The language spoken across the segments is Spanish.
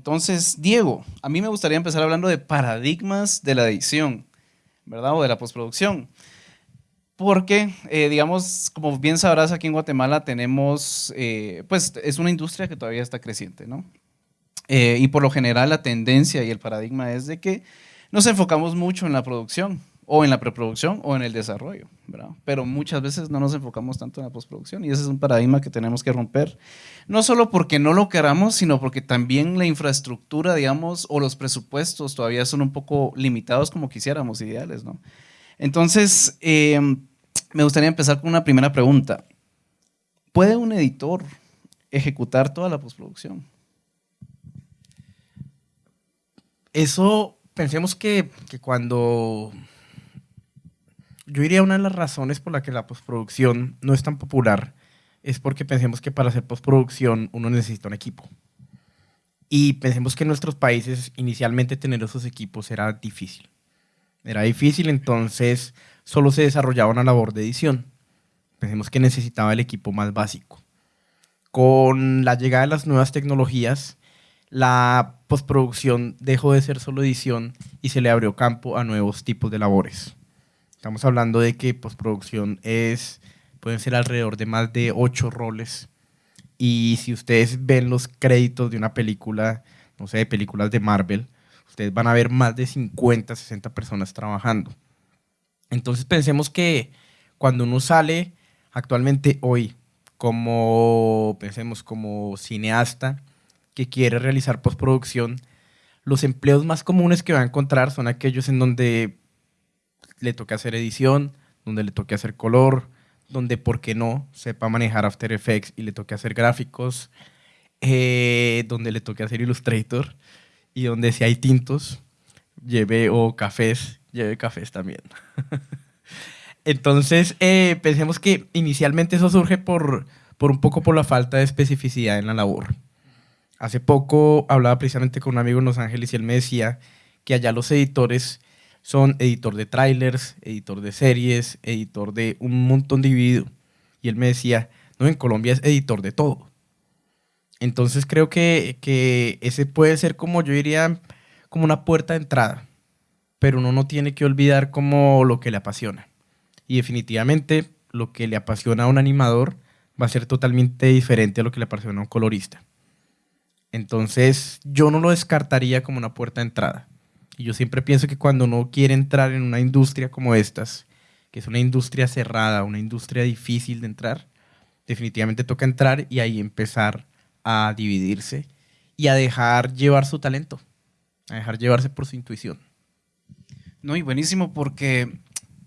Entonces, Diego, a mí me gustaría empezar hablando de paradigmas de la edición, ¿verdad? O de la postproducción. Porque, eh, digamos, como bien sabrás, aquí en Guatemala tenemos, eh, pues es una industria que todavía está creciente, ¿no? Eh, y por lo general la tendencia y el paradigma es de que nos enfocamos mucho en la producción, o en la preproducción, o en el desarrollo, ¿verdad? Pero muchas veces no nos enfocamos tanto en la postproducción y ese es un paradigma que tenemos que romper. No solo porque no lo queramos, sino porque también la infraestructura, digamos, o los presupuestos todavía son un poco limitados como quisiéramos, ideales, ¿no? Entonces, eh, me gustaría empezar con una primera pregunta. ¿Puede un editor ejecutar toda la postproducción? Eso, pensemos que, cuando... Yo diría una de las razones por la que la postproducción no es tan popular es porque pensemos que para hacer postproducción uno necesita un equipo. Y pensemos que en nuestros países inicialmente tener esos equipos era difícil. Era difícil, entonces solo se desarrollaba una labor de edición. Pensemos que necesitaba el equipo más básico. Con la llegada de las nuevas tecnologías, la postproducción dejó de ser solo edición y se le abrió campo a nuevos tipos de labores. Estamos hablando de que postproducción es, pueden ser alrededor de más de ocho roles. Y si ustedes ven los créditos de una película, no sé, de películas de Marvel, ustedes van a ver más de 50, 60 personas trabajando. Entonces pensemos que cuando uno sale actualmente hoy como, pensemos, como cineasta que quiere realizar postproducción, los empleos más comunes que va a encontrar son aquellos en donde le toque hacer edición, donde le toque hacer color, donde, ¿por qué no?, sepa manejar After Effects y le toque hacer gráficos, eh, donde le toque hacer Illustrator y donde si hay tintos, lleve o cafés, lleve cafés también. Entonces, eh, pensemos que inicialmente eso surge por, por un poco por la falta de especificidad en la labor. Hace poco hablaba precisamente con un amigo en Los Ángeles y él me decía que allá los editores son editor de trailers, editor de series, editor de un montón de video. Y él me decía, no, en Colombia es editor de todo. Entonces creo que, que ese puede ser como yo diría, como una puerta de entrada pero uno no tiene que olvidar como lo que le apasiona. Y definitivamente lo que le apasiona a un animador va a ser totalmente diferente a lo que le apasiona a un colorista. Entonces yo no lo descartaría como una puerta de entrada. Y yo siempre pienso que cuando uno quiere entrar en una industria como estas, que es una industria cerrada, una industria difícil de entrar, definitivamente toca entrar y ahí empezar a dividirse y a dejar llevar su talento, a dejar llevarse por su intuición. No, y buenísimo porque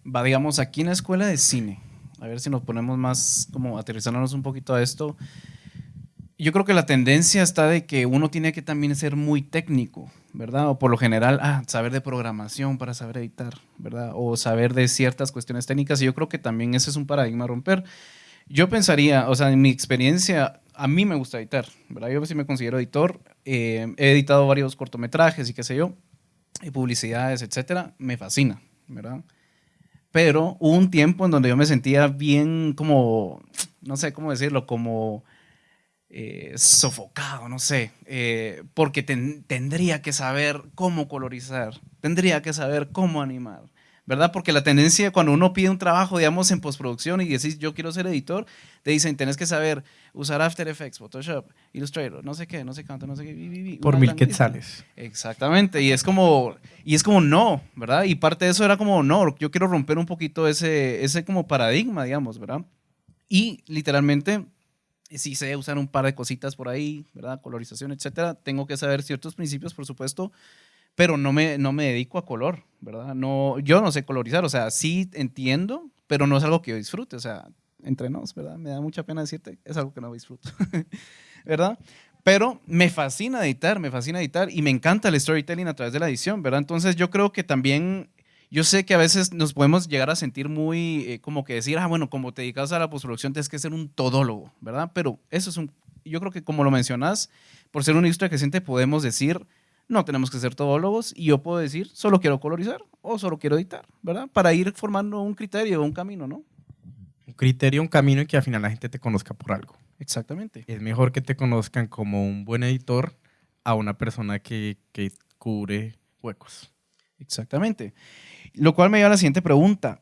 va, digamos, aquí en la escuela de cine, a ver si nos ponemos más, como aterrizándonos un poquito a esto, yo creo que la tendencia está de que uno tiene que también ser muy técnico, ¿verdad? O por lo general, ah, saber de programación para saber editar, ¿verdad? O saber de ciertas cuestiones técnicas, y yo creo que también ese es un paradigma a romper. Yo pensaría, o sea, en mi experiencia, a mí me gusta editar, ¿verdad? Yo sí me considero editor, eh, he editado varios cortometrajes y qué sé yo, y publicidades, etcétera, me fascina, ¿verdad? Pero hubo un tiempo en donde yo me sentía bien como, no sé cómo decirlo, como eh, sofocado, no sé, eh, porque tendría que saber cómo colorizar, tendría que saber cómo animar, ¿verdad? Porque la tendencia cuando uno pide un trabajo, digamos, en postproducción y decís, yo quiero ser editor, te dicen, tenés que saber usar After Effects, Photoshop, Illustrator, no sé qué, no sé cuánto, no sé qué. Por mil quetzales. Exactamente, y es como, y es como no, ¿verdad? Y parte de eso era como no, yo quiero romper un poquito ese, ese como paradigma, digamos, ¿verdad? Y literalmente, si sé usar un par de cositas por ahí, ¿verdad? Colorización, etcétera, tengo que saber ciertos principios, por supuesto, pero no me, no me dedico a color, ¿verdad? No, yo no sé colorizar, o sea, sí entiendo, pero no es algo que yo disfrute, o sea, entre nos, ¿verdad? Me da mucha pena decirte, es algo que no disfruto, ¿verdad? Pero me fascina editar, me fascina editar y me encanta el storytelling a través de la edición, ¿verdad? Entonces yo creo que también, yo sé que a veces nos podemos llegar a sentir muy, eh, como que decir, ah, bueno, como te dedicas a la postproducción tienes que ser un todólogo, ¿verdad? Pero eso es un, yo creo que como lo mencionas, por ser una industria que siente podemos decir, no tenemos que ser todólogos y yo puedo decir, solo quiero colorizar o solo quiero editar, ¿verdad? Para ir formando un criterio, un camino, ¿no? Un criterio, un camino y que al final la gente te conozca por algo. Exactamente. Es mejor que te conozcan como un buen editor a una persona que, que cubre huecos. Exactamente. Lo cual me lleva a la siguiente pregunta.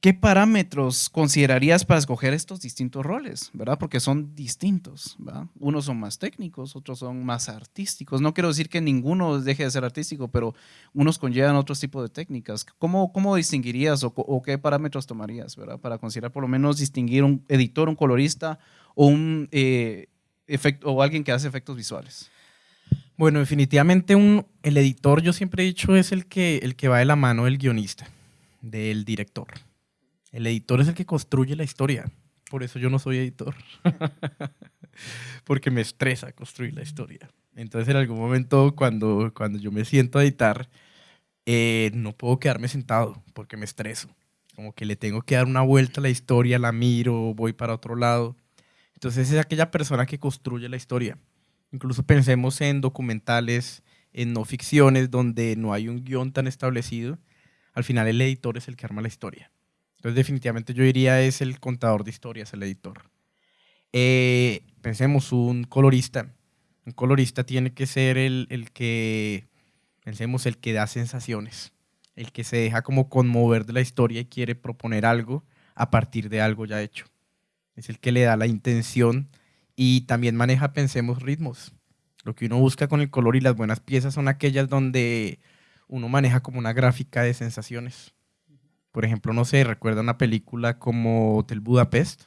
¿Qué parámetros considerarías para escoger estos distintos roles? ¿Verdad? Porque son distintos. Unos son más técnicos, otros son más artísticos. No quiero decir que ninguno deje de ser artístico, pero unos conllevan otros tipos de técnicas. ¿Cómo, cómo distinguirías o, o, qué parámetros tomarías ¿verdad? para considerar por lo menos distinguir un editor, un colorista o un eh, efecto, o alguien que hace efectos visuales? Bueno, definitivamente el editor, yo siempre he dicho, es el que, el que va de la mano del guionista, del director. El editor es el que construye la historia. Por eso yo no soy editor. Porque me estresa construir la historia. Entonces, en algún momento, cuando, cuando yo me siento a editar, eh, no puedo quedarme sentado porque me estreso. Como que le tengo que dar una vuelta a la historia, la miro, voy para otro lado. Entonces, es aquella persona que construye la historia. Incluso pensemos en documentales, en no ficciones, donde no hay un guion tan establecido. Al final, el editor es el que arma la historia. Entonces, definitivamente yo diría es el contador de historias, el editor. Eh, pensemos, un colorista. Un colorista tiene que ser el, el, que, pensemos, el que da sensaciones, el que se deja como conmover de la historia y quiere proponer algo a partir de algo ya hecho. Es el que le da la intención y también maneja, pensemos, ritmos. Lo que uno busca con el color y las buenas piezas son aquellas donde uno maneja como una gráfica de sensaciones. Por ejemplo, no sé, recuerda una película como Hotel Budapest.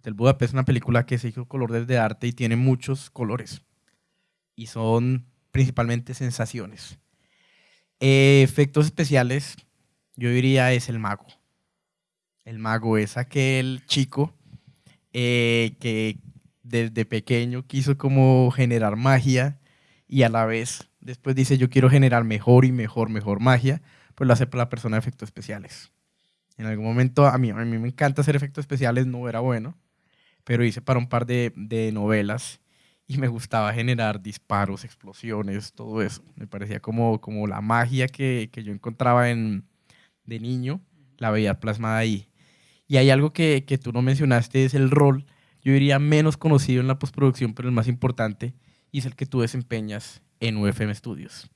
Hotel Budapest es una película que se hizo color desde arte y tiene muchos colores. Y son principalmente sensaciones. Eh, efectos especiales, yo diría, es el mago. El mago es aquel chico eh, que desde pequeño quiso como generar magia y a la vez después dice yo quiero generar mejor y mejor, mejor magia, pues lo hace para la persona de efectos especiales. En algún momento a mí, a mí me encanta hacer efectos especiales, no era bueno, pero hice para un par de, de novelas y me gustaba generar disparos, explosiones, todo eso. Me parecía como, como la magia que, que yo encontraba en, de niño, la veía plasmada ahí. Y hay algo que, que tú no mencionaste, es el rol yo diría menos conocido en la postproducción, pero el más importante, es el que tú desempeñas en UFM Studios.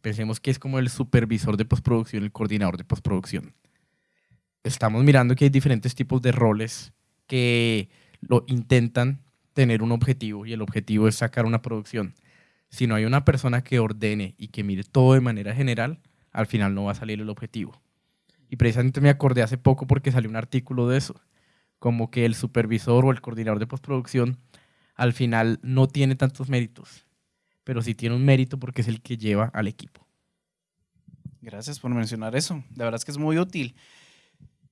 Pensemos que es como el supervisor de postproducción, el coordinador de postproducción. Estamos mirando que hay diferentes tipos de roles que lo intentan tener un objetivo y el objetivo es sacar una producción. Si no hay una persona que ordene y que mire todo de manera general, al final no va a salir el objetivo. Y precisamente me acordé hace poco porque salió un artículo de eso como que el supervisor o el coordinador de postproducción al final no tiene tantos méritos, pero sí tiene un mérito porque es el que lleva al equipo. Gracias por mencionar eso. La verdad es que es muy útil.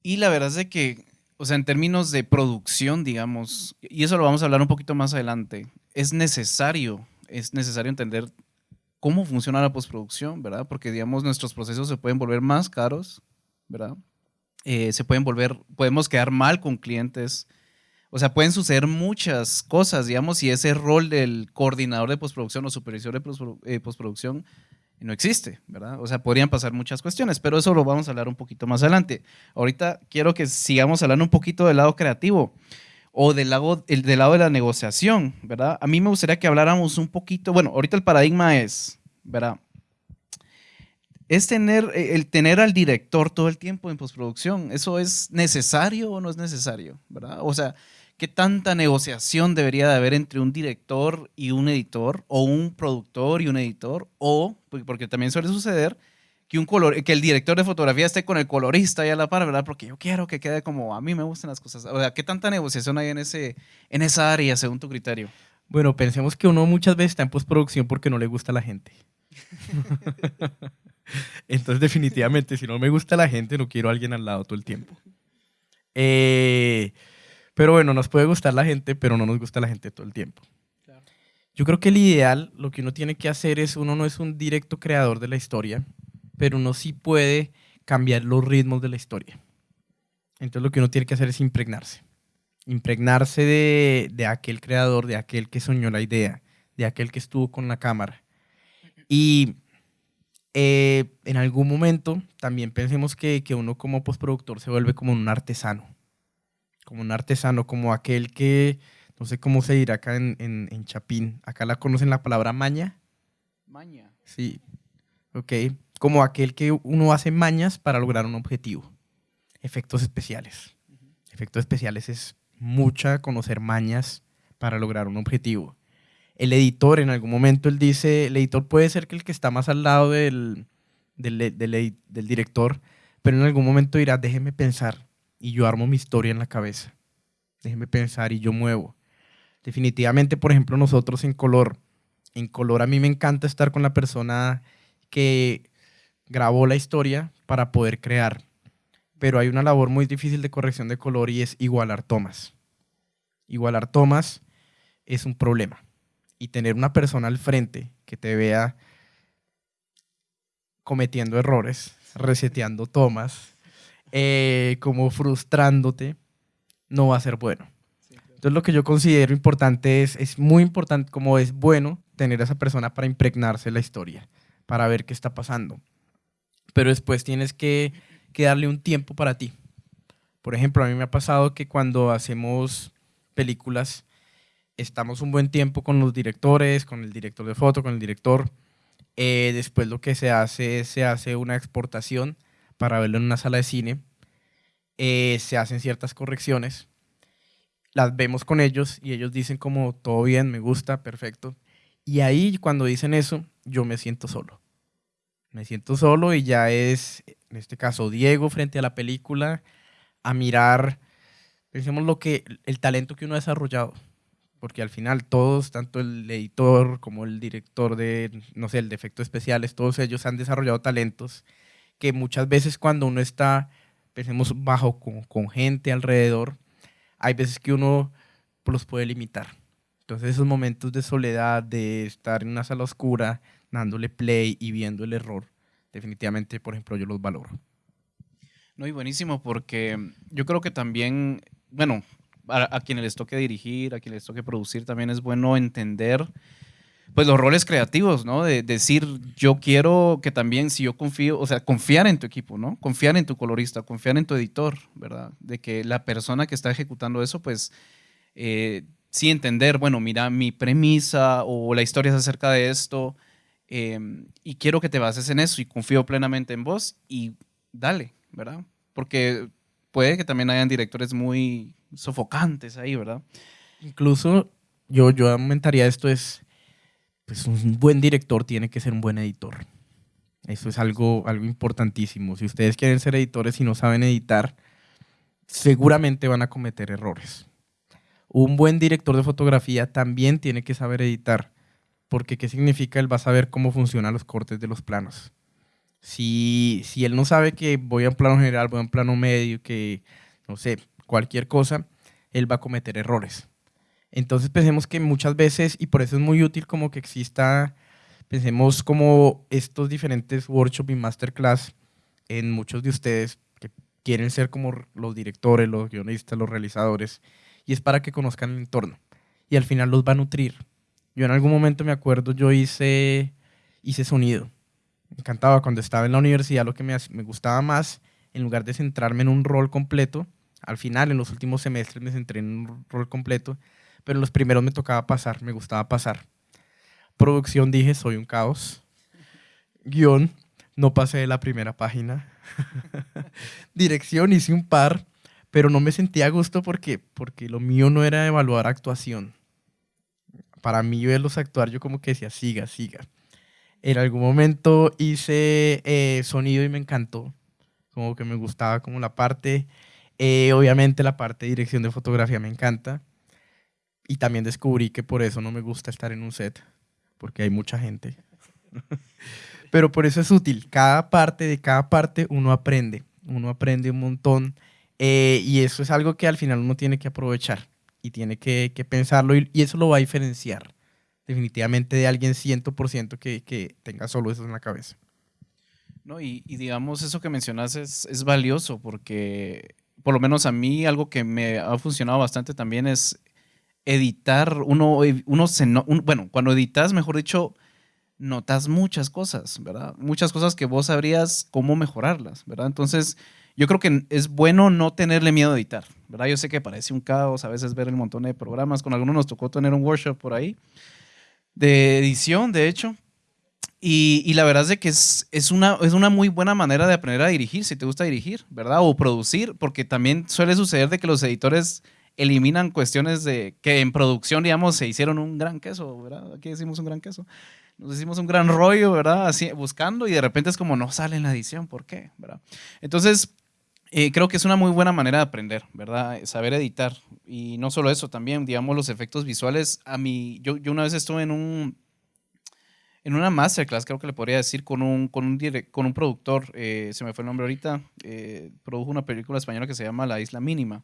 Y la verdad es de que, o sea, en términos de producción, digamos, y eso lo vamos a hablar un poquito más adelante, es necesario, es necesario entender cómo funciona la postproducción, ¿verdad? Porque, digamos, nuestros procesos se pueden volver más caros, ¿verdad? Eh, se pueden volver, podemos quedar mal con clientes. O sea, pueden suceder muchas cosas, digamos, si ese rol del coordinador de postproducción o supervisor de eh, postproducción no existe, ¿verdad? O sea, podrían pasar muchas cuestiones, pero eso lo vamos a hablar un poquito más adelante. Ahorita quiero que sigamos hablando un poquito del lado creativo o del lado, el, del lado de la negociación, ¿verdad? A mí me gustaría que habláramos un poquito, bueno, ahorita el paradigma es, ¿verdad? Es tener, eh, el tener al director todo el tiempo en postproducción. ¿Eso es necesario o no es necesario? ¿verdad? O sea, ¿qué tanta negociación debería de haber entre un director y un editor? ¿O un productor y un editor? O, porque también suele suceder, que, un color, que el director de fotografía esté con el colorista y a la par, ¿verdad? Porque yo quiero que quede como a mí me gustan las cosas. O sea, ¿qué tanta negociación hay en, ese, en esa área según tu criterio? Bueno, pensemos que uno muchas veces está en postproducción porque no le gusta a la gente. Entonces, definitivamente, si no me gusta la gente, no quiero a alguien al lado todo el tiempo. Eh, pero bueno, nos puede gustar la gente, pero no nos gusta la gente todo el tiempo. Yo creo que el ideal, lo que uno tiene que hacer es, uno no es un directo creador de la historia, pero uno sí puede cambiar los ritmos de la historia. Entonces lo que uno tiene que hacer es impregnarse. Impregnarse de, de aquel creador, de aquel que soñó la idea, de aquel que estuvo con la cámara. Y eh, en algún momento también pensemos que, que, uno como postproductor se vuelve como un artesano, como un artesano, como aquel que, no sé cómo se dirá acá en, en, en Chapín, acá la conocen la palabra maña, Maña. Sí. Ok. Como aquel que uno hace mañas para lograr un objetivo. Efectos especiales. Efectos especiales es mucha conocer mañas para lograr un objetivo. El editor, en algún momento, él dice, el editor puede ser que el que está más al lado del, del, del, del director, pero en algún momento dirá, déjeme pensar y yo armo mi historia en la cabeza. Déjeme pensar y yo muevo. Definitivamente, por ejemplo, nosotros en color, en color a mí me encanta estar con la persona que grabó la historia para poder crear. Pero hay una labor muy difícil de corrección de color y es igualar tomas. Igualar tomas es un problema. Y tener una persona al frente que te vea cometiendo errores, reseteando tomas, eh, como frustrándote, no va a ser bueno. Entonces lo que yo considero importante es, es muy importante, como es bueno tener a esa persona para impregnarse la historia, para ver qué está pasando. Pero después tienes que, que darle un tiempo para ti. Por ejemplo, a mí me ha pasado que cuando hacemos películas, estamos un buen tiempo con los directores, con el director de foto, con el director. Eh, después lo que se hace es se hace una exportación para verlo en una sala de cine. Eh, se hacen ciertas correcciones. Las vemos con ellos y ellos dicen como todo bien, me gusta, perfecto. Y ahí cuando dicen eso, yo me siento solo. Me siento solo y ya es, en este caso, Diego frente a la película, a mirar, pensemos lo que, el talento que uno ha desarrollado porque al final todos, tanto el editor como el director de, no sé, el de efectos especiales, todos ellos han desarrollado talentos que muchas veces cuando uno está, pensemos, bajo con, gente alrededor, hay veces que uno los puede limitar. Entonces esos momentos de soledad, de estar en una sala oscura, dándole play y viendo el error, definitivamente, por ejemplo, yo los valoro. No, y buenísimo, porque yo creo que también, bueno, a, a, quienes les toque dirigir, a quienes les toque producir, también es bueno entender pues los roles creativos, ¿no? De, decir, yo quiero que también, si yo confío, o sea, confiar en tu equipo, ¿no? Confiar en tu colorista, confiar en tu editor, ¿verdad? De que la persona que está ejecutando eso, pues, eh, sí entender, bueno, mira, mi premisa o la historia es acerca de esto eh, y quiero que te bases en eso y confío plenamente en vos y dale, ¿verdad? Porque puede que también hayan directores muy sofocantes ahí, ¿verdad? Incluso yo, yo aumentaría esto es pues un buen director tiene que ser un buen editor. Eso es algo, algo importantísimo. Si ustedes quieren ser editores y no saben editar, seguramente van a cometer errores. Un buen director de fotografía también tiene que saber editar, porque ¿qué significa? Él va a saber cómo funcionan los cortes de los planos. Si, si él no sabe que voy a un plano general, voy a un plano medio, que no sé, cualquier cosa, él va a cometer errores. Entonces pensemos que muchas veces, y por eso es muy útil como que exista, pensemos como estos diferentes workshops y masterclass en muchos de ustedes que quieren ser como los directores, los guionistas, los realizadores, y es para que conozcan el entorno. Y al final los va a nutrir. Yo en algún momento me acuerdo, yo hice, hice sonido. Me encantaba cuando estaba en la universidad, lo que me, me gustaba más, en lugar de centrarme en un rol completo, al final, en los últimos semestres, me centré en un rol completo, pero en los primeros me tocaba pasar, me gustaba pasar. Producción dije, soy un caos. Guión, no pasé de la primera página. Dirección, hice un par, pero no me sentía a gusto porque, porque lo mío no era evaluar actuación. Para mí verlos actuar, yo como que decía, siga, siga. En algún momento hice eh, sonido y me encantó. Como que me gustaba como la parte. Eh, obviamente la parte de dirección de fotografía me encanta. Y también descubrí que por eso no me gusta estar en un set, porque hay mucha gente. Pero por eso es útil. Cada parte de cada parte uno aprende. Uno aprende un montón. Eh, y eso es algo que al final uno tiene que aprovechar y tiene que, que pensarlo y, eso lo va a diferenciar definitivamente de alguien 100% que, que tenga solo eso en la cabeza. No, y, y digamos, eso que mencionas es, es valioso porque por lo menos a mí algo que me ha funcionado bastante también es editar, uno, uno se, no, un, bueno, cuando editas, mejor dicho, notas muchas cosas, ¿verdad? Muchas cosas que vos sabrías cómo mejorarlas, ¿verdad? Entonces, yo creo que es bueno no tenerle miedo a editar, ¿verdad? Yo sé que parece un caos a veces ver el montón de programas, con algunos nos tocó tener un workshop por ahí de edición, de hecho, Y, la verdad es que es, es, una, es una muy buena manera de aprender a dirigir, si te gusta dirigir, ¿verdad? O producir, porque también suele suceder de que los editores eliminan cuestiones de que en producción, digamos, se hicieron un gran queso, ¿verdad? Aquí decimos un gran queso. Nos hicimos un gran rollo, ¿verdad? Así, buscando y de repente es como no sale en la edición, ¿por qué? ¿verdad? Entonces, eh, creo que es una muy buena manera de aprender, ¿verdad? Saber editar. Y no solo eso, también, digamos, los efectos visuales. A mí, yo, yo una vez estuve en un, en una masterclass, creo que le podría decir, con un, con un, con un productor, eh, se me fue el nombre ahorita, eh, produjo una película española que se llama La Isla Mínima.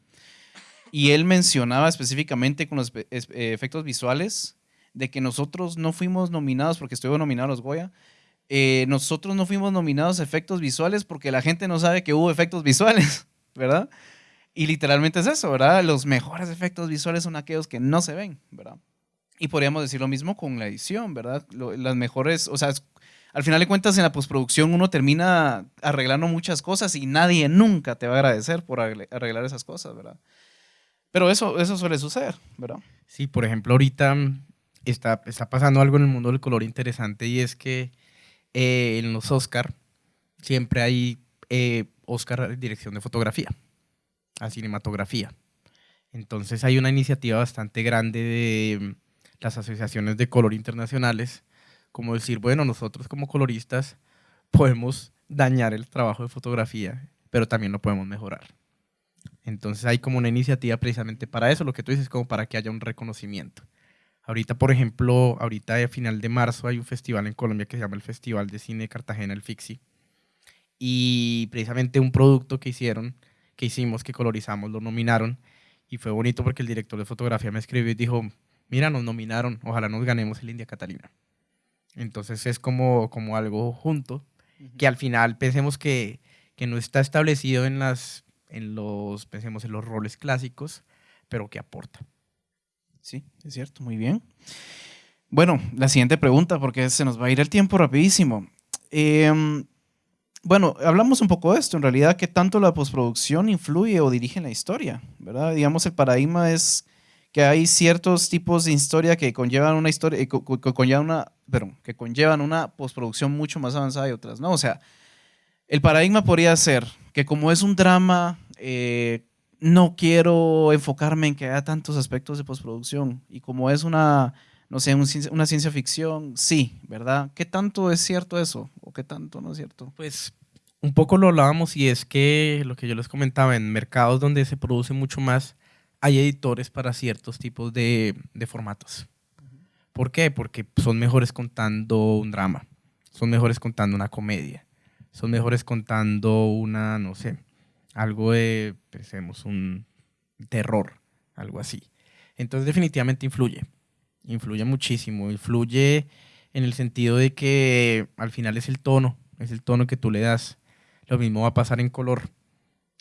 Y él mencionaba específicamente con los eh, efectos visuales de que nosotros no fuimos nominados porque estuvimos nominados los Goya. nosotros no fuimos nominados a efectos visuales porque la gente no sabe que hubo efectos visuales, ¿verdad? Y literalmente es eso, ¿verdad? Los mejores efectos visuales son aquellos que no se ven, ¿verdad? Y podríamos decir lo mismo con la edición, ¿verdad? las mejores, o sea, al final de cuentas en la postproducción uno termina arreglando muchas cosas y nadie nunca te va a agradecer por arreglar esas cosas, ¿verdad? Pero eso, eso suele suceder, ¿verdad? Sí, por ejemplo, ahorita está, está pasando algo en el mundo del color interesante y es que eh, en los Oscar siempre hay eh, Oscar dirección de fotografía, a cinematografía. Entonces hay una iniciativa bastante grande de las asociaciones de color internacionales, como decir, bueno, nosotros como coloristas podemos dañar el trabajo de fotografía, pero también lo podemos mejorar. Entonces hay como una iniciativa precisamente para eso, lo que tú dices, como para que haya un reconocimiento. Ahorita, por ejemplo, ahorita a final de marzo hay un festival en Colombia que se llama el Festival de Cine de Cartagena, el FIXI. Y precisamente un producto que hicieron, que hicimos, que colorizamos, lo nominaron. Y fue bonito porque el director de fotografía me escribió y dijo, mira, nos nominaron, ojalá nos ganemos el India Catalina. Entonces es como, como algo junto, que al final pensemos que, que, no está establecido en, las, en, los, pensemos en los roles clásicos, pero que aporta. Sí, es cierto, muy bien. Bueno, la siguiente pregunta, porque se nos va a ir el tiempo rapidísimo. Em, bueno, hablamos un poco de esto, en realidad, ¿qué tanto la postproducción influye o dirige en la historia? ¿verdad? Digamos, el paradigma es que hay ciertos tipos de historia que conllevan una historia, eh, que conllevan una, perdón, que conllevan una postproducción mucho más avanzada y otras, ¿no? O sea, el paradigma podría ser que como es un drama, eh, no quiero enfocarme en que haya tantos aspectos de postproducción. Y como es una, no sé, una ciencia ficción, sí, ¿verdad? ¿Qué tanto es cierto eso? ¿O qué tanto no es cierto? Pues un poco lo hablábamos y es que lo que yo les comentaba, en mercados donde se produce mucho más, hay editores para ciertos tipos de, formatos. ¿Por qué? Porque son mejores contando un drama, son mejores contando una comedia, son mejores contando una, no sé, algo de, pensemos, un terror, algo así. Entonces definitivamente influye, influye muchísimo, influye en el sentido de que al final es el tono, es el tono que tú le das. Lo mismo va a pasar en color.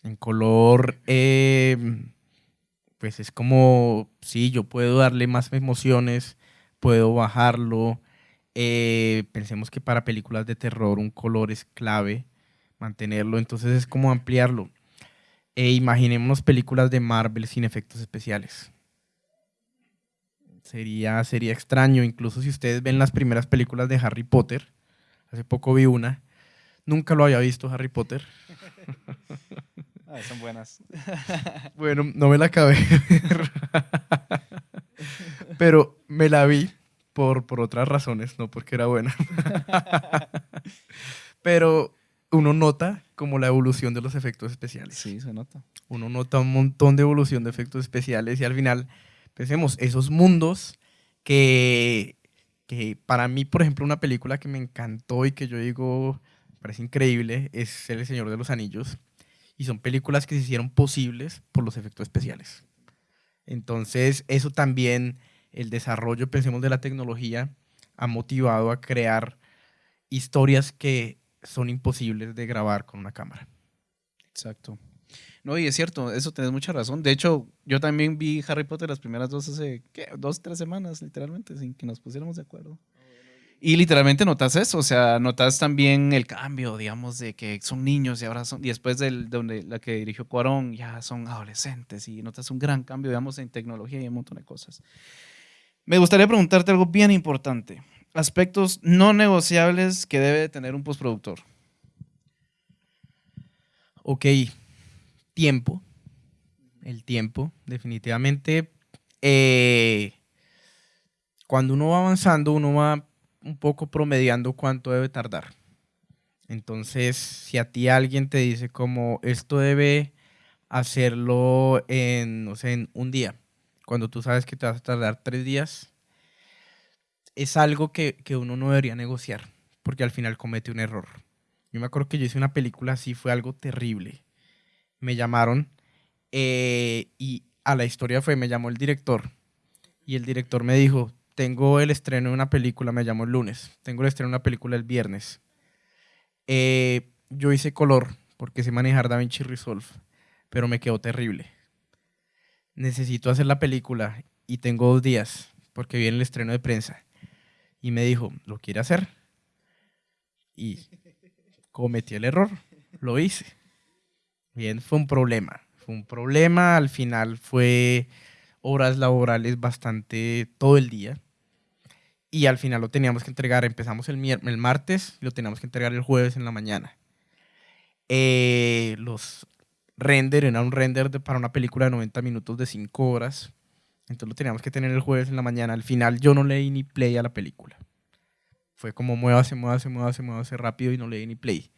En color, eh, pues es como, sí, yo puedo darle más emociones, puedo bajarlo. Eh, pensemos que para películas de terror un color es clave, mantenerlo, entonces es como ampliarlo. E imaginémonos películas de Marvel sin efectos especiales. Sería, sería extraño, incluso si ustedes ven las primeras películas de Harry Potter, hace poco vi una, nunca lo había visto Harry Potter. Ah, son buenas. bueno, no me la acabé. Pero me la vi por, por otras razones, no porque era buena. Pero uno nota como la evolución de los efectos especiales. Sí, se nota. Uno nota un montón de evolución de efectos especiales y al final, pensemos, esos mundos que, que para mí, por ejemplo, una película que me encantó y que yo digo, parece increíble, es El Señor de los Anillos y son películas que se hicieron posibles por los efectos especiales. Entonces, eso también, el desarrollo, pensemos, de la tecnología, ha motivado a crear historias que son imposibles de grabar con una cámara. Exacto. No, y es cierto, eso tienes mucha razón. De hecho, yo también vi Harry Potter las primeras dos hace, ¿qué? Dos, tres semanas, literalmente, sin que nos pusiéramos de acuerdo. Y literalmente notas eso, o sea, notas también el cambio, digamos, de que son niños y ahora son, y después de donde la que dirigió Cuarón, ya son adolescentes y notas un gran cambio, digamos, en tecnología y un montón de cosas. Me gustaría preguntarte algo bien importante. aspectos no negociables que debe tener un postproductor. Ok, tiempo. El tiempo, definitivamente. Eh, cuando uno va avanzando, uno va un poco promediando cuánto debe tardar. Entonces, si a ti alguien te dice como esto debe hacerlo en, no sé, en un día, cuando tú sabes que te vas a tardar tres días, es algo que, que uno no debería negociar, porque al final comete un error. Yo me acuerdo que yo hice una película así, fue algo terrible. Me llamaron eh, y a la historia fue, me llamó el director y el director me dijo, tengo el estreno de una película, me llamó el lunes, tengo el estreno de una película el viernes. Eh, yo hice color porque sé manejar DaVinci Resolve, pero me quedó terrible. Necesito hacer la película y tengo dos días porque viene el estreno de prensa. Y me dijo, ¿lo quiere hacer? Y cometí el error, lo hice. Bien, fue un problema. Fue un problema, al final fue horas laborales bastante todo el día. Y al final lo teníamos que entregar, empezamos el, el martes y lo teníamos que entregar el jueves en la mañana. Eh, los render, era un render de, para una película de 90 minutos de 5 horas. Entonces lo teníamos que tener el jueves en la mañana. Al final yo no leí ni play a la película. Fue como muévase, muévase, muévase, muévase rápido y no leí ni play.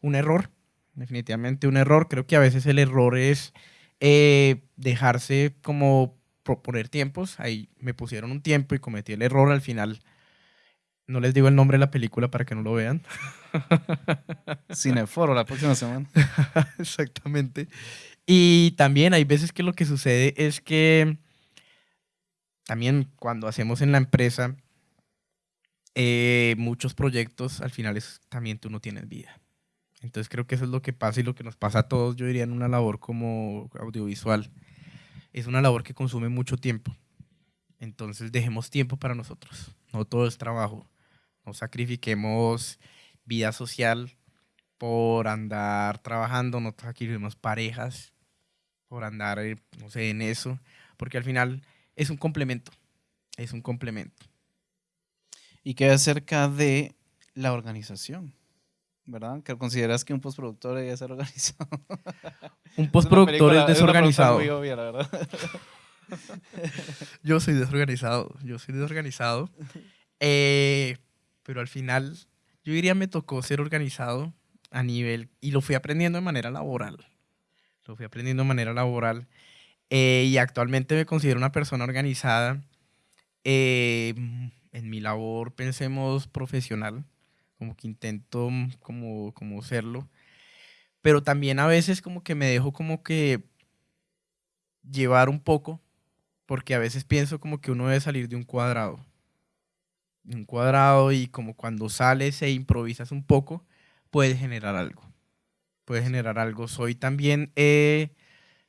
Un error, definitivamente un error. Creo que a veces el error es eh, dejarse como proponer tiempos. Ahí me pusieron un tiempo y cometí el error al final. No les digo el nombre de la película para que no lo vean. Cineforo la próxima semana. Exactamente. Y también hay veces que lo que sucede es que también cuando hacemos en la empresa eh, muchos proyectos, al final es, también tú no tienes vida. Entonces creo que eso es lo que pasa y lo que nos pasa a todos, yo diría, en una labor como audiovisual. Es una labor que consume mucho tiempo. Entonces dejemos tiempo para nosotros. No todo es trabajo. No sacrifiquemos vida social por andar trabajando, no sacrifiquemos parejas por andar, eh, no sé, en eso. Porque al final es un complemento. Es un complemento y qué acerca de la organización. ¿Verdad? Que consideras que un postproductor debe ser organizado. Un postproductor es, desorganizado. yo soy desorganizado, yo soy desorganizado. Eh, pero al final, yo diría me tocó ser organizado a nivel, y lo fui aprendiendo de manera laboral. Lo fui aprendiendo de manera laboral. Eh, y actualmente me considero una persona organizada. Eh, en mi labor, pensemos, profesional, como que intento mm, como, como serlo, pero también a veces como que me dejo como que llevar un poco, porque a veces pienso como que uno debe salir de un cuadrado, de un cuadrado y como cuando sales e improvisas un poco, puedes generar algo, puedes generar algo. Soy también, eh,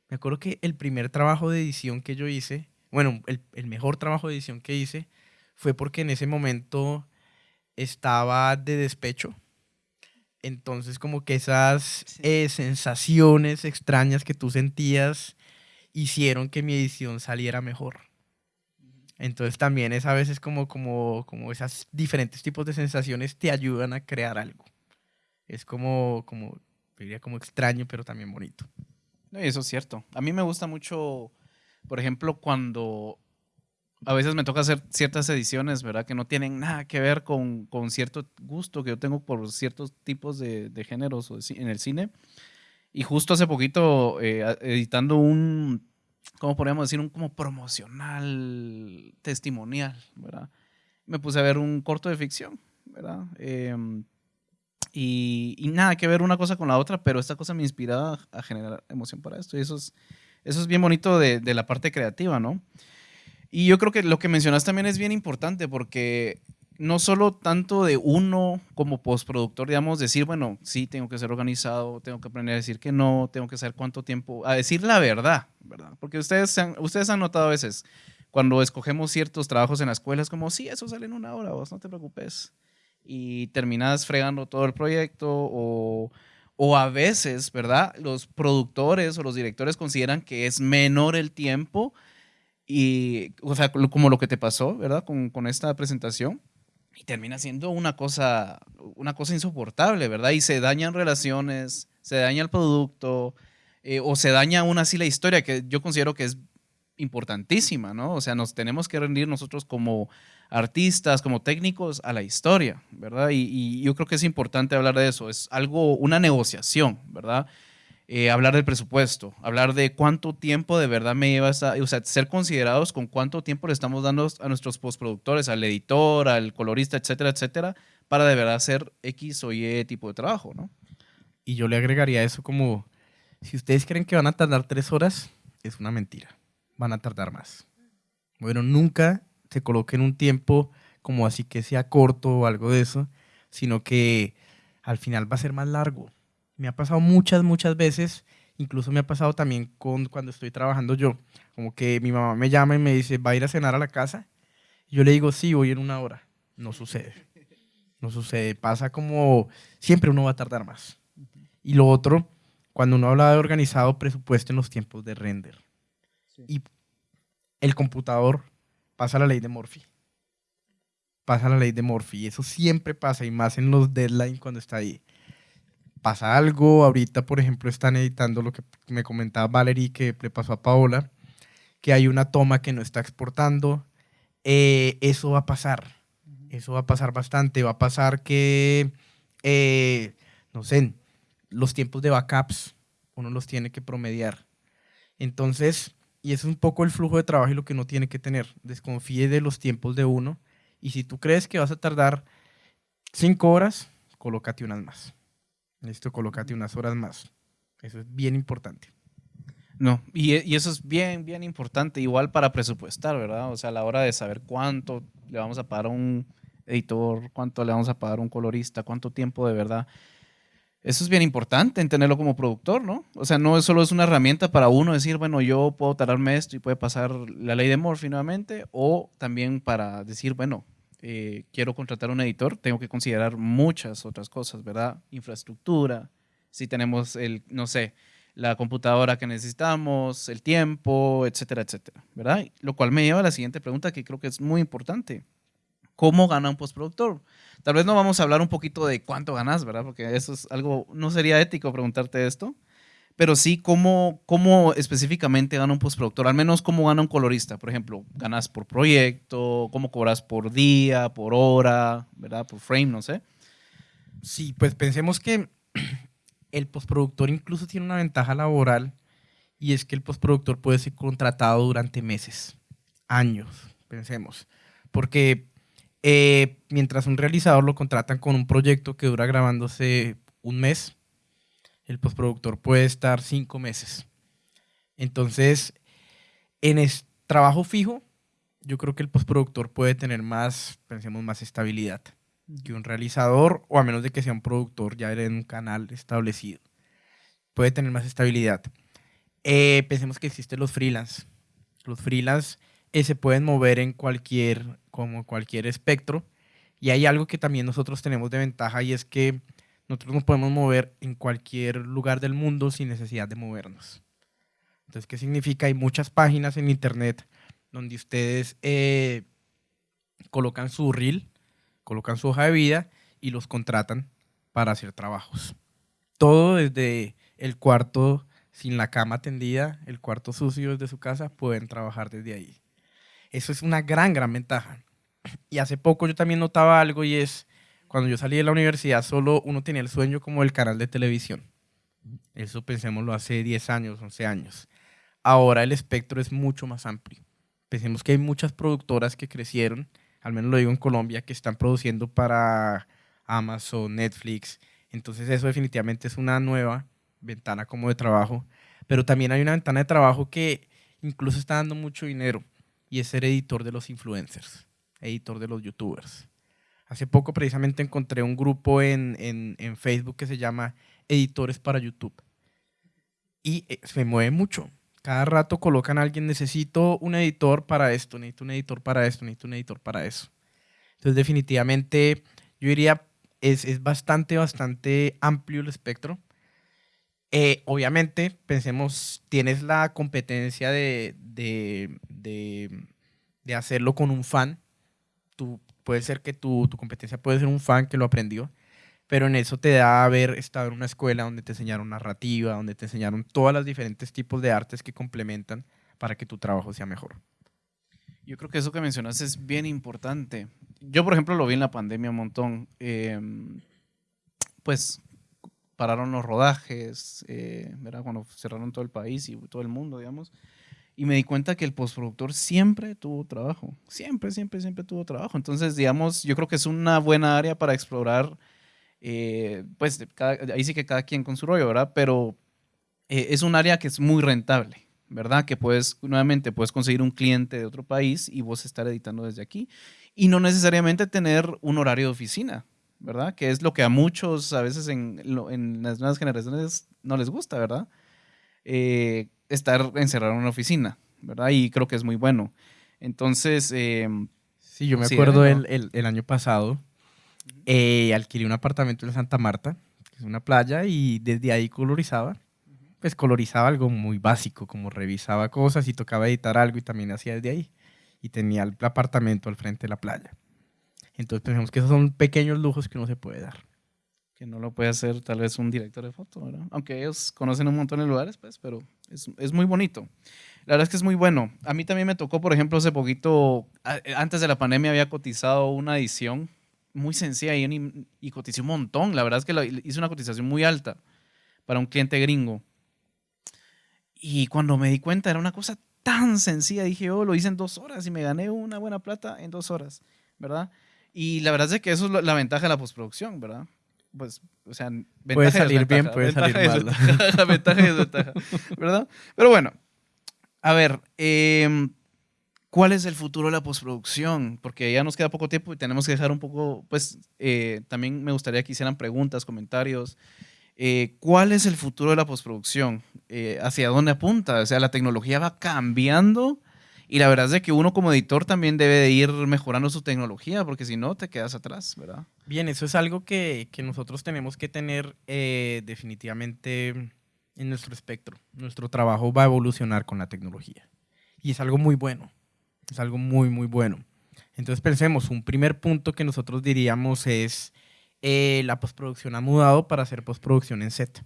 me acuerdo que el primer trabajo de edición que yo hice, bueno, el, el mejor trabajo de edición que hice, fue porque en ese momento estaba de despecho. Entonces como que esas eh, sensaciones extrañas que tú sentías hicieron que mi edición saliera mejor. Entonces también es a veces como, como, como esas diferentes tipos de sensaciones te ayudan a crear algo. Es como, como, diría como extraño, pero también bonito. Eso es cierto. A mí me gusta mucho, por ejemplo, cuando a veces me toca hacer ciertas ediciones, ¿verdad? Que no tienen nada que ver con, con cierto gusto que yo tengo por ciertos tipos de, de géneros en el cine. Y justo hace poquito, eh, editando un, ¿cómo podríamos decir? Un como promocional, testimonial, ¿verdad? Me puse a ver un corto de ficción, ¿verdad? Em, y, y, nada que ver una cosa con la otra, pero esta cosa me inspiraba a generar emoción para esto. Y eso es, eso es bien bonito de, de la parte creativa, ¿no? Y yo creo que lo que mencionas también es bien importante porque no solo tanto de uno como postproductor, digamos, decir, bueno, sí, tengo que ser organizado, tengo que aprender a decir que no, tengo que saber cuánto tiempo, a decir la verdad, ¿verdad? Porque ustedes han, ustedes han notado a veces, cuando escogemos ciertos trabajos en la escuela, es como, sí, eso sale en una hora, vos no te preocupes. Y terminas fregando todo el proyecto o, o a veces, ¿verdad? Los productores o los directores consideran que es menor el tiempo y, o sea, como lo que te pasó, ¿verdad? Con, con esta presentación. y termina siendo una cosa, una cosa insoportable, ¿verdad? Y se dañan relaciones, se daña el producto, eh, o se daña aún así la historia, que yo considero que es importantísima, ¿no? O sea, nos tenemos que rendir nosotros como artistas, como técnicos a la historia, ¿verdad? Y, y yo creo que es importante hablar de eso, es algo, una negociación, ¿verdad? Eh, hablar del presupuesto, hablar de cuánto tiempo de verdad me lleva a, o sea, ser considerados con cuánto tiempo le estamos dando a nuestros postproductores, al editor, al colorista, etcétera, etcétera, para de verdad hacer X o Y tipo de trabajo, ¿no? Y yo le agregaría eso como, si ustedes creen que van a tardar tres horas, es una mentira, van a tardar más. Bueno, nunca se coloquen un tiempo como así que sea corto o algo de eso, sino que al final va a ser más largo me ha pasado muchas, muchas veces, incluso me ha pasado también con cuando estoy trabajando yo, como que mi mamá me llama y me dice, ¿va a ir a cenar a la casa? Y yo le digo, sí, voy en una hora. No sucede. No sucede. Pasa como siempre uno va a tardar más. Y lo otro, cuando uno habla de organizado, presupuesto en los tiempos de render. Y el computador pasa la ley de Murphy. Pasa la ley de Murphy. Y eso siempre pasa, y más en los deadlines cuando está ahí pasa algo. Ahorita, por ejemplo, están editando lo que me comentaba Valerie que le pasó a Paola, que hay una toma que no está exportando. Eh, eso va a pasar. Eso va a pasar bastante. Va a pasar que, eh, no sé, los tiempos de backups uno los tiene que promediar. Entonces, y eso es un poco el flujo de trabajo y lo que uno tiene que tener. Desconfíe de los tiempos de uno. Y si tú crees que vas a tardar cinco horas, colócate unas más. Listo, colócate unas horas más. Eso es bien importante. No, y, y, eso es bien, bien importante, igual para presupuestar, ¿verdad? O sea, a la hora de saber cuánto le vamos a pagar a un editor, cuánto le vamos a pagar a un colorista, cuánto tiempo de verdad. Eso es bien importante en tenerlo como productor, ¿no? O sea, no solo es una herramienta para uno decir, bueno, yo puedo tardarme esto y puede pasar la ley de Murphy nuevamente, o también para decir, bueno, eh, quiero contratar un editor, tengo que considerar muchas otras cosas, ¿verdad? Infraestructura, si tenemos el, no sé, la computadora que necesitamos, el tiempo, etcétera, etcétera, ¿verdad? Lo cual me lleva a la siguiente pregunta que creo que es muy importante. ¿Cómo gana un postproductor? Tal vez no vamos a hablar un poquito de cuánto ganas, ¿verdad? Porque eso es algo, no sería ético preguntarte esto, pero sí cómo, cómo específicamente gana un postproductor, al menos cómo gana un colorista, por ejemplo, ganas por proyecto, cómo cobras por día, por hora, ¿verdad? Por frame, no sé. Sí, pues pensemos que el postproductor incluso tiene una ventaja laboral y es que el postproductor puede ser contratado durante meses, años, pensemos, porque eh, mientras un realizador lo contratan con un proyecto que dura grabándose un mes, el postproductor puede estar cinco meses. Entonces, en el trabajo fijo, yo creo que el postproductor puede tener más, pensemos, más estabilidad que un realizador, o a menos de que sea un productor ya en un canal establecido. Puede tener más estabilidad. Eh, pensemos que existen los freelance. Los freelance eh, se pueden mover en cualquier, como cualquier espectro. Y hay algo que también nosotros tenemos de ventaja y es que nosotros nos podemos mover en cualquier lugar del mundo sin necesidad de movernos. Entonces, ¿qué significa? Hay muchas páginas en internet donde ustedes eh, colocan su reel, colocan su hoja de vida y los contratan para hacer trabajos. Todo desde el cuarto sin la cama tendida, el cuarto sucio desde su casa, pueden trabajar desde ahí. Eso es una gran, gran ventaja. Y hace poco yo también notaba algo y es cuando yo salí de la universidad, solo uno tenía el sueño como el canal de televisión. Eso pensémoslo hace 10 años, 11 años. Ahora el espectro es mucho más amplio. Pensemos que hay muchas productoras que crecieron, al menos lo digo en Colombia, que están produciendo para Amazon, Netflix. Entonces eso definitivamente es una nueva ventana como de trabajo. Pero también hay una ventana de trabajo que incluso está dando mucho dinero y es ser editor de los influencers, editor de los youtubers. Hace poco precisamente encontré un grupo en, Facebook que se llama Editores para YouTube. Y eh, se mueve mucho. Cada rato colocan a alguien, necesito un editor para esto, necesito un editor para esto, necesito un editor para eso. Entonces definitivamente yo diría, es, es bastante, bastante amplio el espectro. Eh, obviamente, pensemos, tienes la competencia de, de, de, de hacerlo con un fan. Tú puede ser que tu, tu competencia puede ser un fan que lo aprendió, pero en eso te da haber estado en una escuela donde te enseñaron narrativa, donde te enseñaron todas las diferentes tipos de artes que complementan para que tu trabajo sea mejor. Yo creo que eso que mencionas es bien importante. Yo, por ejemplo, lo vi en la pandemia un montón. Em, pues pararon los rodajes, eh, ¿verdad? Cuando cerraron todo el país y todo el mundo, digamos. Y me di cuenta que el postproductor siempre tuvo trabajo. Siempre, siempre, siempre tuvo trabajo. Entonces, digamos, yo creo que es una buena área para explorar. Eh, pues ahí sí que cada quien con su rollo, ¿verdad? Pero eh, es un área que es muy rentable. ¿verdad? Que puedes, nuevamente, puedes conseguir un cliente de otro país y vos estar editando desde aquí. Y no necesariamente tener un horario de oficina, ¿verdad? Que es lo que a muchos a veces en, en las nuevas generaciones no les gusta, ¿verdad? Eh, estar encerrado en una oficina, ¿verdad? Y creo que es muy bueno. Entonces... Eh, sí, yo me acuerdo el, el, año pasado, eh, alquilé un apartamento en Santa Marta, que es una playa, y desde ahí colorizaba pues colorizaba algo muy básico, como revisaba cosas y tocaba editar algo y también hacía desde ahí. Y tenía el apartamento al frente de la playa. Entonces pensamos que esos son pequeños lujos que uno se puede dar. Que no lo puede hacer tal vez un director de foto, ¿verdad? Aunque ellos conocen un montón de lugares, pues, pero es, es muy bonito. La verdad es que es muy bueno. A mí también me tocó, por ejemplo, hace poquito, antes de la pandemia había cotizado una edición muy sencilla y, y cotizé un montón. La verdad es que hice una cotización muy alta para un cliente gringo. Y cuando me di cuenta, era una cosa tan sencilla. Dije, oh, lo hice en dos horas y me gané una buena plata en dos horas, ¿verdad? Y la verdad es que eso es la ventaja de la postproducción, ¿verdad? Pues, o sea, ventaja puede salir bien, puede salir mal. Ventaja y desventaja, ¿verdad? Pero bueno, a ver, em, ¿cuál es el futuro de la postproducción? Porque ya nos queda poco tiempo y tenemos que dejar un poco, pues, eh, también me gustaría que hicieran preguntas, comentarios. Eh, ¿Cuál es el futuro de la postproducción? Eh, ¿Hacia dónde apunta? O sea, la tecnología va cambiando y la verdad es de que uno como editor también debe de ir mejorando su tecnología porque si no te quedas atrás, ¿verdad? Bien, eso es algo que, que nosotros tenemos que tener eh, definitivamente en nuestro espectro. Nuestro trabajo va a evolucionar con la tecnología y es algo muy bueno, es algo muy, muy bueno. Entonces pensemos, un primer punto que nosotros diríamos es eh, la postproducción ha mudado para hacer postproducción en set.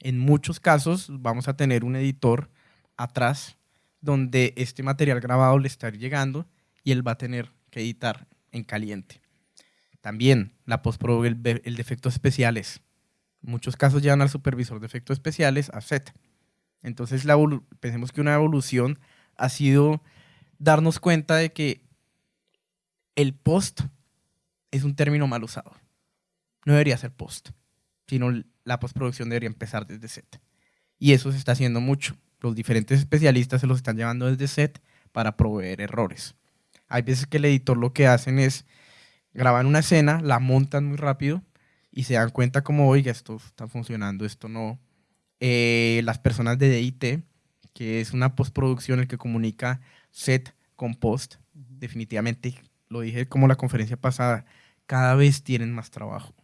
En muchos casos vamos a tener un editor atrás donde este material grabado le está llegando y él va a tener que editar en caliente. También la postproducción, el, el de efectos especiales. En muchos casos llevan al supervisor de efectos especiales a set. Entonces la pensemos que una evolución ha sido darnos cuenta de que el post es un término mal usado no debería ser post, sino la postproducción debería empezar desde set. Y eso se está haciendo mucho. Los diferentes especialistas se los están llevando desde set para proveer errores. Hay veces que el editor lo que hacen es graban una escena, la montan muy rápido y se dan cuenta como, oiga, esto está funcionando, esto no. Eh, las personas de DIT, que es una postproducción el que comunica set con post, definitivamente, lo dije como la conferencia pasada, cada vez tienen más trabajo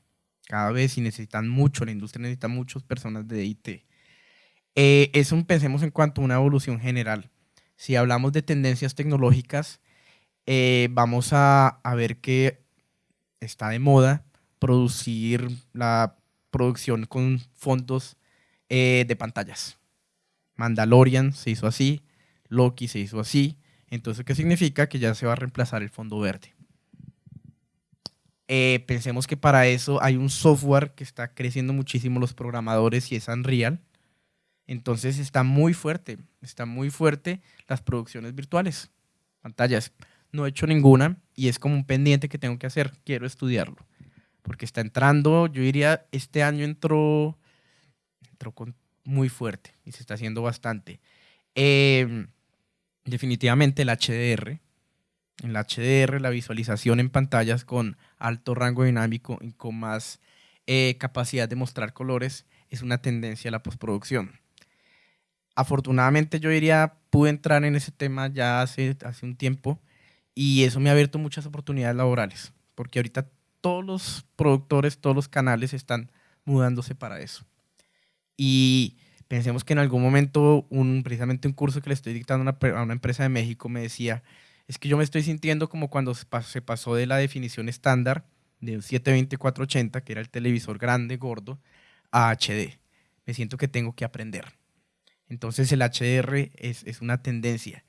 cada vez y necesitan mucho, la industria necesita muchas personas de IT. Eh, eso pensemos en cuanto a una evolución general. Si hablamos de tendencias tecnológicas, eh, vamos a, ver que está de moda producir la producción con fondos eh, de pantallas. Mandalorian se hizo así, Loki se hizo así. Entonces, ¿qué significa? Que ya se va a reemplazar el fondo verde. Eh, pensemos que para eso hay un software que está creciendo muchísimo los programadores y es Unreal. Entonces está muy fuerte, está muy fuerte las producciones virtuales, pantallas. No he hecho ninguna y es como un pendiente que tengo que hacer, quiero estudiarlo. Porque está entrando, yo diría, este año entró, entró con, muy fuerte y se está haciendo bastante. Em, definitivamente el HDR, en la HDR, la visualización en pantallas con alto rango dinámico y con más eh, capacidad de mostrar colores es una tendencia a la postproducción. Afortunadamente yo diría, pude entrar en ese tema ya hace, hace un tiempo y eso me ha abierto muchas oportunidades laborales, porque ahorita todos los productores, todos los canales están mudándose para eso. Y pensemos que en algún momento, un, precisamente un curso que le estoy dictando a una, a una empresa de México me decía, es que yo me estoy sintiendo como cuando se pasó de la definición estándar de un 720-480, que era el televisor grande, gordo, a HD. Me siento que tengo que aprender. Entonces el HDR es, es una tendencia.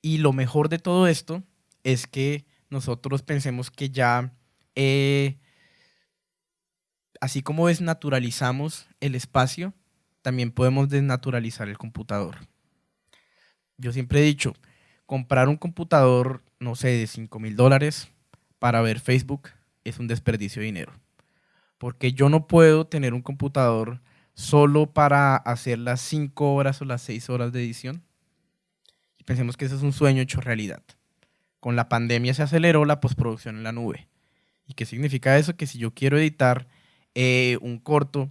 Y lo mejor de todo esto es que nosotros pensemos que ya, eh, así como desnaturalizamos el espacio, también podemos desnaturalizar el computador. Yo siempre he dicho, comprar un computador, no sé, de 5 mil dólares para ver Facebook es un desperdicio de dinero. Porque yo no puedo tener un computador solo para hacer las 5 horas o las 6 horas de edición. Y pensemos que eso es un sueño hecho realidad. Con la pandemia se aceleró la postproducción en la nube. ¿Y qué significa eso? Que si yo quiero editar eh, un corto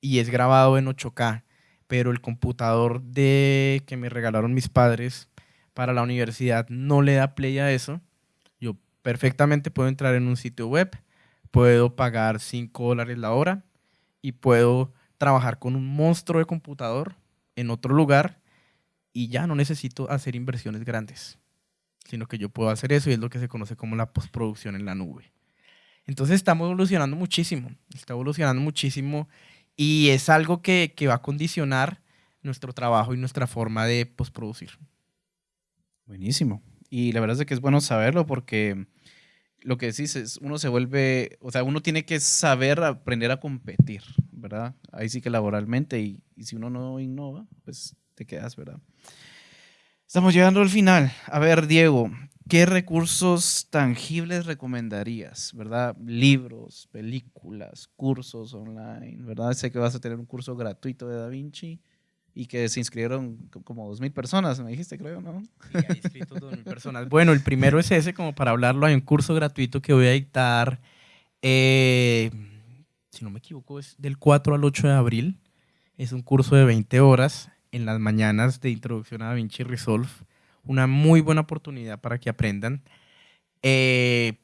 y es grabado en 8K, pero el computador de que me regalaron mis padres para la universidad no le da play a eso, yo perfectamente puedo entrar en un sitio web, puedo pagar 5 dólares la hora y puedo trabajar con un monstruo de computador en otro lugar y ya no necesito hacer inversiones grandes, sino que yo puedo hacer eso y es lo que se conoce como la postproducción en la nube. Entonces estamos evolucionando muchísimo, está evolucionando muchísimo y es algo que, que va a condicionar nuestro trabajo y nuestra forma de postproducir. Buenísimo. Y la verdad es que es bueno saberlo porque lo que decís es, uno se vuelve, o sea, uno tiene que saber aprender a competir, ¿verdad? Ahí sí que laboralmente y, y si uno no innova, pues te quedas, ¿verdad? Estamos llegando al final. A ver, Diego, ¿qué recursos tangibles recomendarías, verdad? Libros, películas, cursos online, ¿verdad? Sé que vas a tener un curso gratuito de Da Vinci y que se inscribieron como 2.000 personas, me dijiste, creo, ¿no? Sí, hay inscritos 2.000 personas. Bueno, el primero es ese, como para hablarlo, hay un curso gratuito que voy a dictar, eh, si no me equivoco, es del 4 al 8 de abril. Es un curso de 20 horas en las mañanas de introducción a DaVinci Resolve. Una muy buena oportunidad para que aprendan. Eh,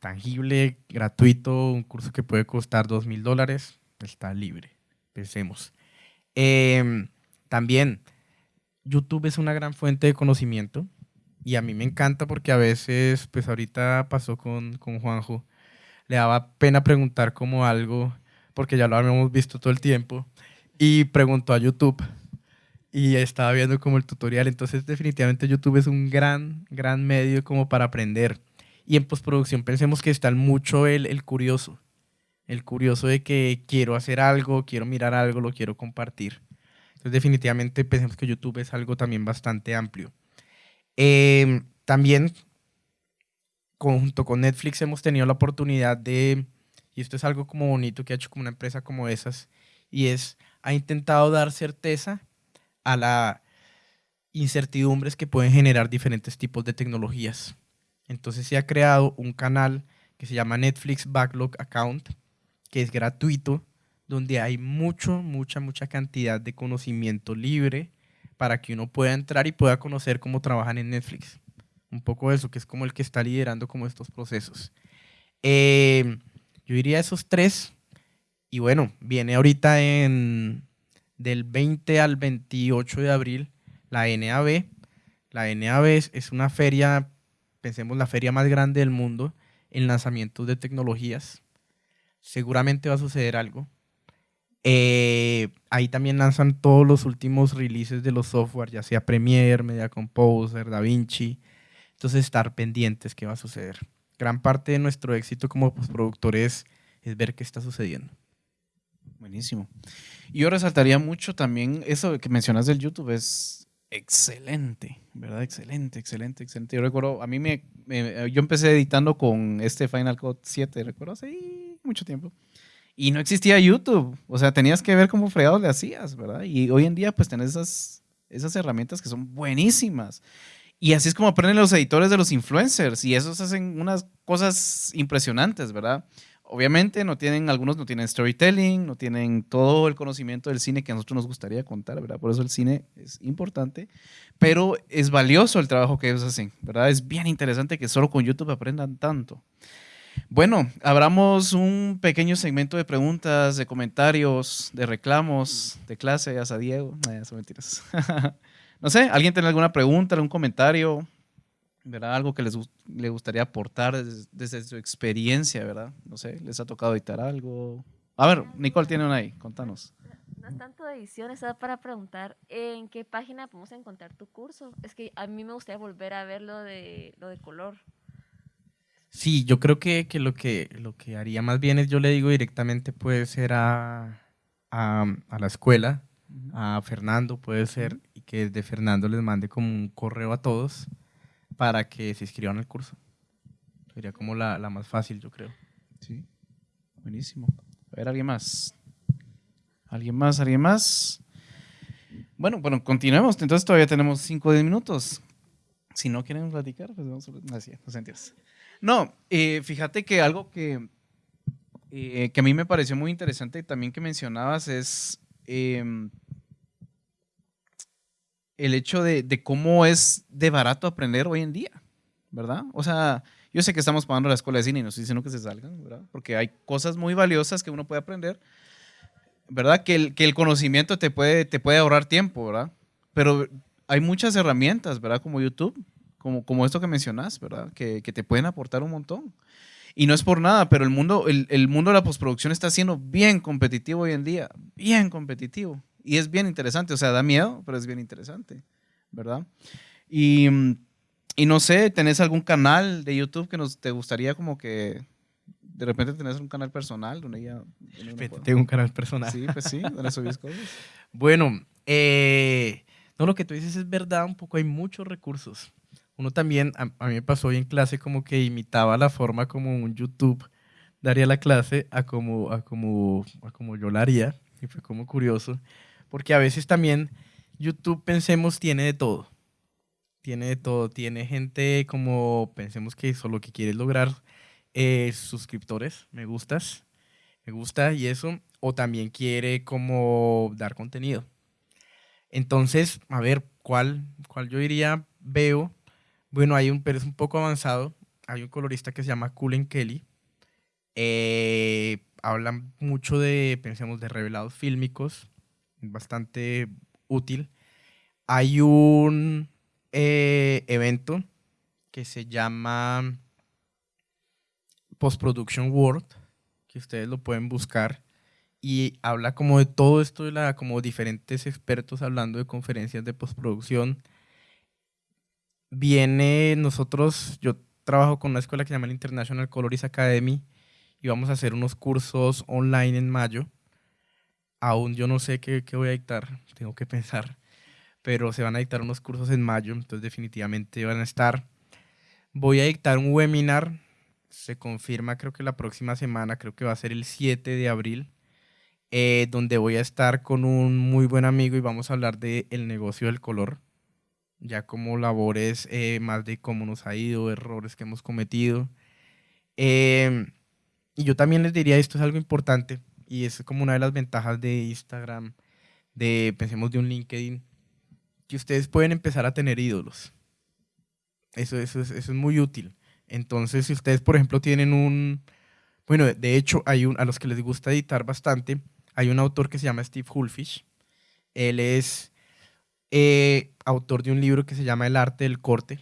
tangible, gratuito, un curso que puede costar dos mil dólares, está libre. Pensemos. Eh, también, YouTube es una gran fuente de conocimiento y a mí me encanta porque a veces, pues ahorita pasó con, con Juanjo, le daba pena preguntar como algo, porque ya lo habíamos visto todo el tiempo, y preguntó a YouTube y estaba viendo como el tutorial. Entonces, definitivamente YouTube es un gran, gran medio como para aprender. Y en postproducción pensemos que está mucho el, el curioso. El curioso de que quiero hacer algo, quiero mirar algo, lo quiero compartir. Entonces, definitivamente pensemos que YouTube es algo también bastante amplio. Eh, también, junto con Netflix, hemos tenido la oportunidad de, y esto es algo como bonito que ha hecho como una empresa como esas, y es, ha intentado dar certeza a la incertidumbres que pueden generar diferentes tipos de tecnologías. Entonces se ha creado un canal que se llama Netflix Backlog Account, que es gratuito, donde hay mucho, mucha, mucha cantidad de conocimiento libre para que uno pueda entrar y pueda conocer cómo trabajan en Netflix. Un poco eso, que es como el que está liderando como estos procesos. Eh, yo diría esos tres. Y bueno, viene ahorita en del 20 al 28 de abril la NAB. La NAB es, una feria, pensemos la feria más grande del mundo en lanzamientos de tecnologías. Seguramente va a suceder algo. Eh, ahí también lanzan todos los últimos releases de los software, ya sea Premiere, Media Composer, DaVinci. Entonces, estar pendientes qué va a suceder. Gran parte de nuestro éxito como productores es ver qué está sucediendo. Buenísimo. Y yo resaltaría mucho también eso que mencionas del YouTube, es excelente, ¿verdad? Excelente, excelente, excelente. Yo recuerdo, a mí me, yo empecé editando con este Final Cut 7, recuerdo, hace mucho tiempo. Y no existía YouTube, o sea, tenías que ver cómo fregados le hacías, ¿verdad? Y hoy en día pues tenés esas, esas herramientas que son buenísimas. Y así es como aprenden los editores de los influencers y esos hacen unas cosas impresionantes, ¿verdad? obviamente no tienen, algunos no tienen storytelling, no tienen todo el conocimiento del cine que a nosotros nos gustaría contar, ¿verdad? Por eso el cine es importante, pero es valioso el trabajo que ellos hacen, ¿verdad? Es bien interesante que solo con YouTube aprendan tanto. Bueno, abramos un pequeño segmento de preguntas, de comentarios, de reclamos, de clase, a Diego. No, son mentiras. no sé, ¿alguien tiene alguna pregunta, algún comentario? ¿verdad? Algo que les le gustaría aportar desde, su experiencia, ¿verdad? No sé, ¿les ha tocado editar algo? A ver, Nicole tiene una ahí, contanos. No es tanto de edición, es para preguntar en qué página podemos encontrar tu curso. Es que a mí me gustaría volver a ver lo de, lo de color. Sí, yo creo que, que, lo que lo que haría más bien es yo le digo directamente puede ser a, a, a la escuela, a Fernando puede ser, y que desde Fernando les mande como un correo a todos para que se inscriban al curso. Sería como la, la más fácil, yo creo. Sí, buenísimo. A ver, ¿alguien más? ¿Alguien más? ¿Alguien más? Bueno, bueno, continuemos. Entonces todavía tenemos 5 o 10 minutos. Si no quieren platicar, pues vamos a... Así, no se No, eh, fíjate que algo que, eh, que a mí me pareció muy interesante también que mencionabas es em, el hecho de, de, cómo es de barato aprender hoy en día, ¿verdad? O sea, yo sé que estamos pagando la escuela de cine y no estoy diciendo que se salgan, ¿verdad? Porque hay cosas muy valiosas que uno puede aprender, ¿verdad? Que el, que el conocimiento te puede, te puede ahorrar tiempo, ¿verdad? Pero hay muchas herramientas, ¿verdad? Como YouTube, como, como esto que mencionas, ¿verdad? Que, que te pueden aportar un montón. Y no es por nada, pero el mundo, el, el, mundo de la postproducción está siendo bien competitivo hoy en día, bien competitivo. Y es bien interesante, o sea, da miedo, pero es bien interesante, ¿verdad? Y, y no sé, ¿tenés algún canal de YouTube que nos, te gustaría como que de repente tenés un canal personal donde ya... tengo un canal personal. Sí, pues sí, donde subís cosas. Bueno, eh, no, lo que tú dices es verdad, un poco hay muchos recursos. Uno también, a, mí me pasó hoy en clase como que imitaba la forma como un YouTube daría la clase a como, a como, a como yo la haría. Y fue como curioso, porque a veces también YouTube, pensemos, tiene de todo. Tiene de todo. Tiene gente como, pensemos que solo que quieres lograr eh, suscriptores, me gustas, me gusta y eso, o también quiere como dar contenido. Entonces, a ver, ¿cuál, cuál yo diría veo? Bueno, hay un, pero es un poco avanzado. Hay un colorista que se llama Cullen Kelly. Eh, hablan mucho de, pensemos, de revelados fílmicos, bastante útil. Hay un eh, evento que se llama Post Production World, que ustedes lo pueden buscar, y habla como de todo esto, de la, como diferentes expertos hablando de conferencias de postproducción. Viene nosotros, yo trabajo con una escuela que se llama International Colorist Academy, y vamos a hacer unos cursos online en mayo. Aún yo no sé qué, qué voy a dictar, tengo que pensar, pero se van a dictar unos cursos en mayo, entonces definitivamente van a estar. Voy a dictar un webinar se confirma creo que la próxima semana, creo que va a ser el 7 de abril, eh, donde voy a estar con un muy buen amigo y vamos a hablar del el negocio del color, ya como labores eh, más de cómo nos ha ido, errores que hemos cometido. Em, y yo también les diría, esto es algo importante y es como una de las ventajas de Instagram, de, pensemos de un LinkedIn, que ustedes pueden empezar a tener ídolos. Eso, eso, eso es muy útil. Entonces, si ustedes, por ejemplo, tienen un... Bueno, de hecho, hay un, a los que les gusta editar bastante, hay un autor que se llama Steve Hulfish. Él es eh, autor de un libro que se llama El arte del corte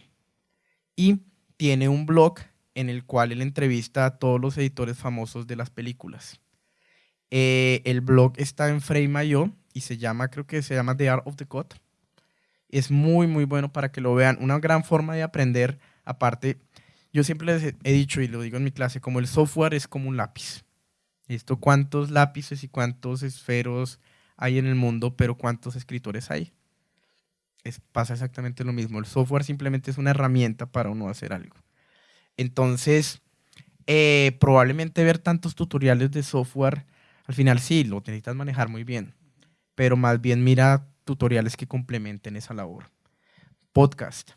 y tiene un blog en el cual él entrevista a todos los editores famosos de las películas. Eh, el blog está en Frame.io y se llama, creo que se llama The Art of the Cut. Es muy, muy bueno para que lo vean. Una gran forma de aprender, aparte, yo siempre les he dicho y lo digo en mi clase, como el software es como un lápiz. Esto, cuántos lápices y cuántos esferos hay en el mundo, pero cuántos escritores hay. Es, pasa exactamente lo mismo. El software simplemente es una herramienta para uno hacer algo. Entonces, eh, probablemente ver tantos tutoriales de software, al final sí, lo necesitas manejar muy bien, pero más bien mira tutoriales que complementen esa labor. Podcast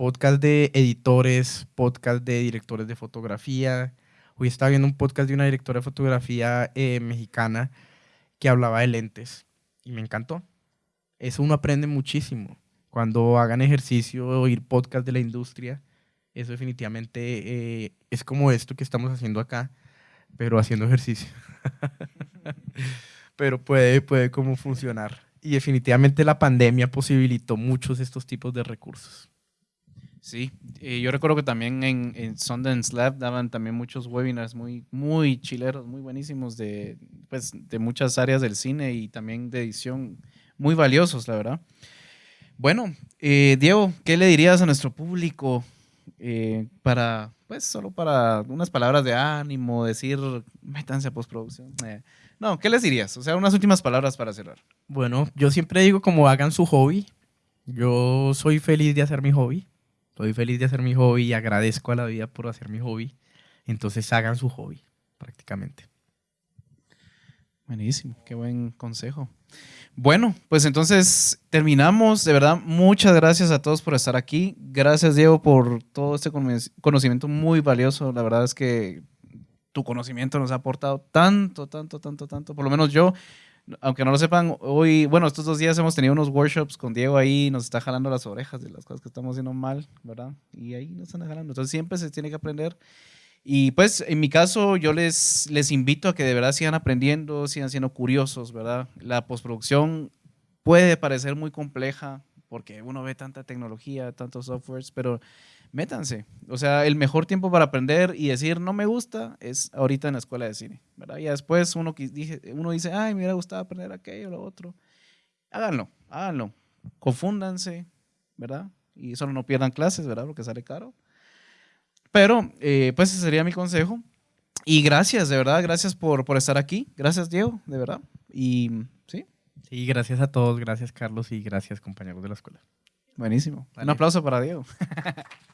podcast de editores, podcast de directores de fotografía. Hoy estaba viendo un podcast de una directora de fotografía eh, mexicana que hablaba de lentes y me encantó. Eso uno aprende muchísimo. Cuando hagan ejercicio, oír podcast de la industria, eso definitivamente eh, es como esto que estamos haciendo acá, pero haciendo ejercicio. pero puede, puede como funcionar. Y definitivamente la pandemia posibilitó muchos de estos tipos de recursos. Sí, eh, yo recuerdo que también en, en Sundance Lab daban también muchos webinars muy, muy chileros, muy buenísimos de, pues, de muchas áreas del cine y también de edición, muy valiosos, la verdad. Bueno, eh, Diego, ¿qué le dirías a nuestro público eh, para, pues, solo para unas palabras de ánimo, decir, métanse a postproducción? Eh, no, ¿qué les dirías? O sea, unas últimas palabras para cerrar. Bueno, yo siempre digo como hagan su hobby. Yo soy feliz de hacer mi hobby. Soy feliz de hacer mi hobby y agradezco a la vida por hacer mi hobby. Entonces hagan su hobby, prácticamente. Buenísimo, qué buen consejo. Bueno, pues entonces terminamos. De verdad, muchas gracias a todos por estar aquí. Gracias, Diego, por todo este cono- conocimiento muy valioso. La verdad es que tu conocimiento nos ha aportado tanto, tanto, tanto, tanto. Por lo menos yo, aunque no lo sepan, hoy, bueno, estos dos días hemos tenido unos workshops con Diego ahí, nos está jalando las orejas de las cosas que estamos haciendo mal, ¿verdad? Y ahí nos están jalando. Entonces siempre se tiene que aprender. Y pues en mi caso yo les, les invito a que de verdad sigan aprendiendo, sigan siendo curiosos, ¿verdad? La postproducción puede parecer muy compleja porque uno ve tanta tecnología, tantos softwares, pero métanse. O sea, el mejor tiempo para aprender y decir no me gusta es ahorita en la escuela de cine, ¿verdad? Y después uno, dije- uno dice, ay, me hubiera gustado aprender aquello o lo otro. Háganlo, háganlo. Confúndanse, ¿verdad? Y solo no pierdan clases, ¿verdad? Porque sale caro. Pero, eh, pues ese sería mi consejo. Y gracias, de verdad, gracias por, por estar aquí. Gracias, Diego, de verdad. Y sí, Sí, gracias a todos, gracias Carlos y gracias compañeros de la escuela. buenísimo. Un aplauso para Diego.